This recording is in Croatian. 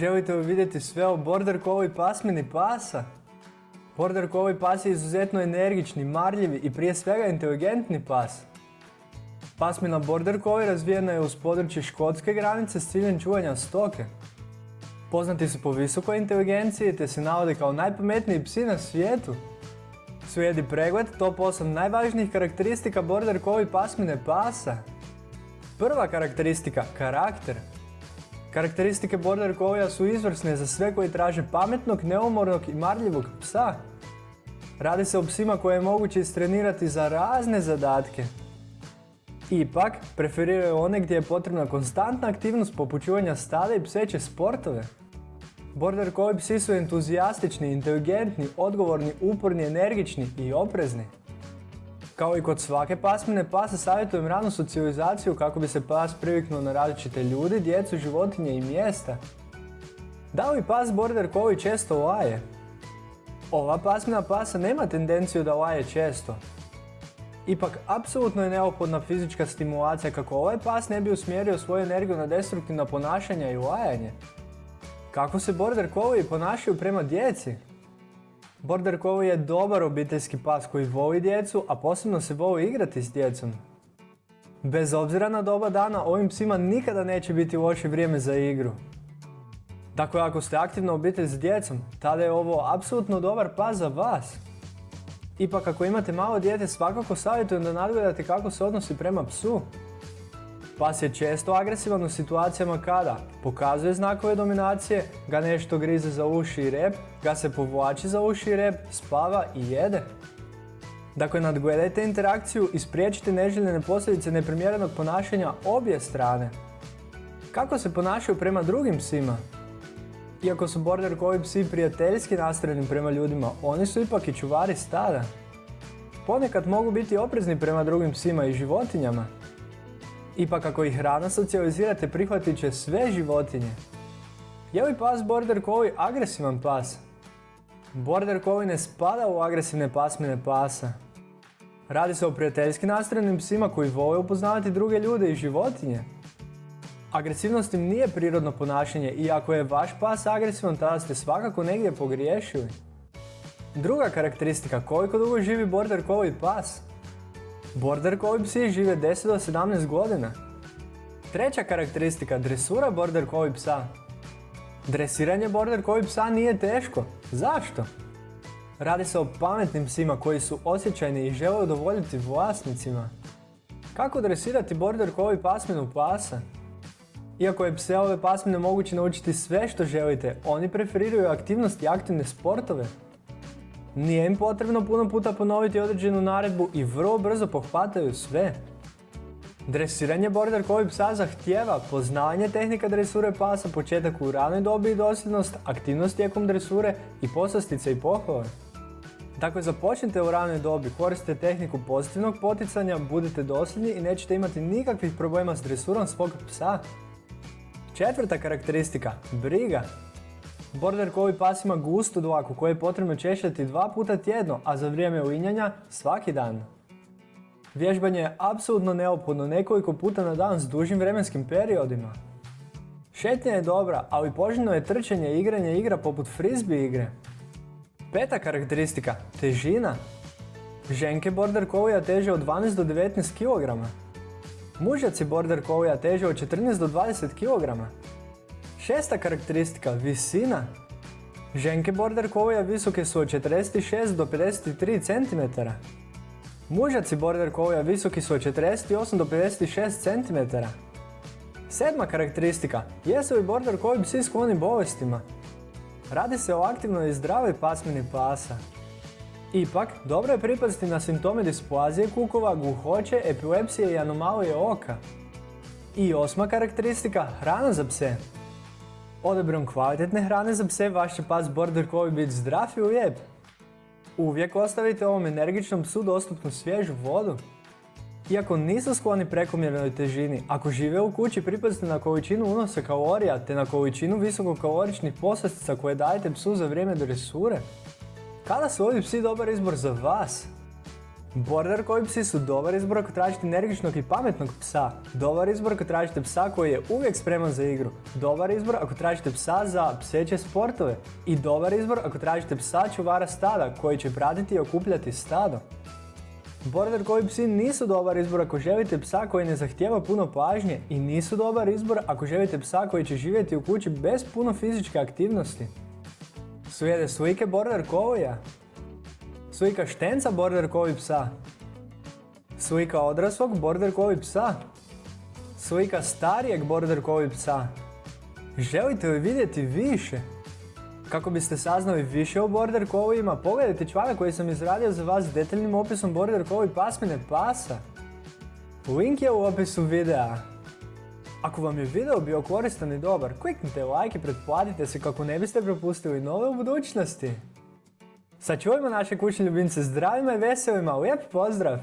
Želite li vidjeti sve o Border Collie pasmini pasa? Border Collie pas je izuzetno energični, marljivi i prije svega inteligentni pas. Pasmina Border Collie razvijena je uz područje škotske granice s ciljem čuvanja stoke. Poznati su po visokoj inteligenciji te se navode kao najpametniji psi na svijetu. Slijedi pregled top 8 najvažnijih karakteristika Border Collie pasmine pasa. Prva karakteristika, karakter. Karakteristike Border Collie su izvrsne za sve koji traže pametnog, neumornog i marljivog psa. Radi se o psima koje je moguće istrenirati za razne zadatke. Ipak, preferiraju one gdje je potrebna konstantna aktivnost poput čuvanja i pseće sportove. Border Collie psi su entuzijastični, inteligentni, odgovorni, uporni, energični i oprezni. Kao i kod svake pasmine pasa savjetujem ranu socijalizaciju kako bi se pas priviknuo na različite ljudi, djecu, životinje i mjesta. Da li pas Border Collie često laje? Ova pasmina pasa nema tendenciju da laje često. Ipak, apsolutno je neophodna fizička stimulacija kako ovaj pas ne bi usmjerio svoju energiju na destruktivna ponašanja i lajanje. Kako se Border Collie ponašaju prema djeci? Border Collie je dobar obiteljski pas koji voli djecu, a posebno se voli igrati s djecom. Bez obzira na doba dana, ovim psima nikada neće biti loše vrijeme za igru. Dakle, ako ste aktivna obitelj s djecom, tada je ovo apsolutno dobar pas za vas. Ipak, ako imate malo dijete, svakako savjetujem da nadgledate kako se odnosi prema psu. Pas je često agresivan u situacijama kada pokazuje znakove dominacije, ga nešto grize za uši i rep, ga se povlači za uši i rep, spava i jede. Dakle, nadgledajte interakciju i spriječite neželjene posljedice neprimjerenog ponašanja obje strane. Kako se ponašaju prema drugim psima? Iako su Border Collie psi prijateljski nastrojeni prema ljudima, oni su ipak i čuvari stada. Ponekad mogu biti oprezni prema drugim psima i životinjama. Ipak ako ih hrana socijalizirate prihvatit će sve životinje. Je li pas Border Collie agresivan pas? Border Collie ne spada u agresivne pasmine pasa. Radi se o prijateljski nastrojenim psima koji vole upoznavati druge ljude i životinje. Agresivnost im nije prirodno ponašanje i ako je vaš pas agresivan tada ste svakako negdje pogriješili. Druga karakteristika, koliko dugo živi Border Collie pas? Border Collie psi žive 10 do 17 godina. Treća karakteristika, dresura Border Collie psa. Dresiranje Border Collie psa nije teško. Zašto? Radi se o pametnim psima koji su osjećajni i žele udovoljiti vlasnicima. Kako dresirati Border Collie pasminu pasa? Iako je pse ove pasmine moguće naučiti sve što želite, oni preferiraju aktivnosti i aktivne sportove. Nije im potrebno puno puta ponoviti određenu naredbu i vrlo brzo pohvataju sve. Dresiranje Border Collie psa zahtijeva poznavanje tehnika dresure pasa, početak u ranoj dobi i dosljednost, aktivnost tijekom dresure i poslastice i pohvale. Dakle, započnite u ranoj dobi, koristite tehniku pozitivnog poticanja, budite dosljedni i nećete imati nikakvih problema s dresurom svog psa. Četvrta karakteristika, briga. Border Collie pas ima gustu dlaku koju je potrebno češljati dva puta tjedno, a za vrijeme uinjanja svaki dan. Vježbanje je apsolutno neophodno nekoliko puta na dan s dužim vremenskim periodima. Šetnja je dobra, ali poželjno je trčanje i igranje igra poput frisbee igre. Peta karakteristika, težina. Ženke Border Collie teže od 12 do 19 kg. Mužjaci Border Collie teže od 14 do 20 kg. Šesta karakteristika, visina. Ženke Border Collie visoke su od 46 do 53 cm. Mužaci Border Collie visoki su od 48 do 56 cm. Sedma karakteristika, jesu li Border Collie psi skloni bolestima? Radi se o aktivnoj i zdravoj pasmini pasa. Ipak, dobro je pripaziti na simptome displazije kukova, guhoće, epilepsije i anomalije oka. I osma karakteristika, hrana za pse. Odabirom kvalitetne hrane za pse vaš će pas Border Collie biti zdrav i lijep. Uvijek ostavite ovom energičnom psu dostupnu svježu vodu. Iako nisu skloni prekomjernoj težini, ako žive u kući pripazite na količinu unosa kalorija te na količinu visokokaloričnih poslastica koje dajete psu za vrijeme dresure. Kada su ovi psi dobar izbor za vas? Border Collie psi su dobar izbor ako tražite energičnog i pametnog psa. Dobar izbor ako tražite psa koji je uvijek spreman za igru. Dobar izbor ako tražite psa za pseće sportove. I dobar izbor ako tražite psa čuvara stada koji će pratiti i okupljati stado. Border Collie psi nisu dobar izbor ako želite psa koji ne zahtijeva puno pažnje i nisu dobar izbor ako želite psa koji će živjeti u kući bez puno fizičke aktivnosti. Sujede slike Border Collie-a? Slika štenca Border Collie psa? Slika odraslog Border Collie psa? Slika starijeg Border Collie psa? Želite li vidjeti više? Kako biste saznali više o Border Collieima, pogledajte članak koji sam izradio za vas s detaljnim opisom Border Collie pasmine pasa. Link je u opisu videa. Ako vam je video bio koristan i dobar, kliknite like i pretplatite se kako ne biste propustili nove u budućnosti. Sačuvajmo naše kućne ljubimce zdravima i veselima, lijep pozdrav!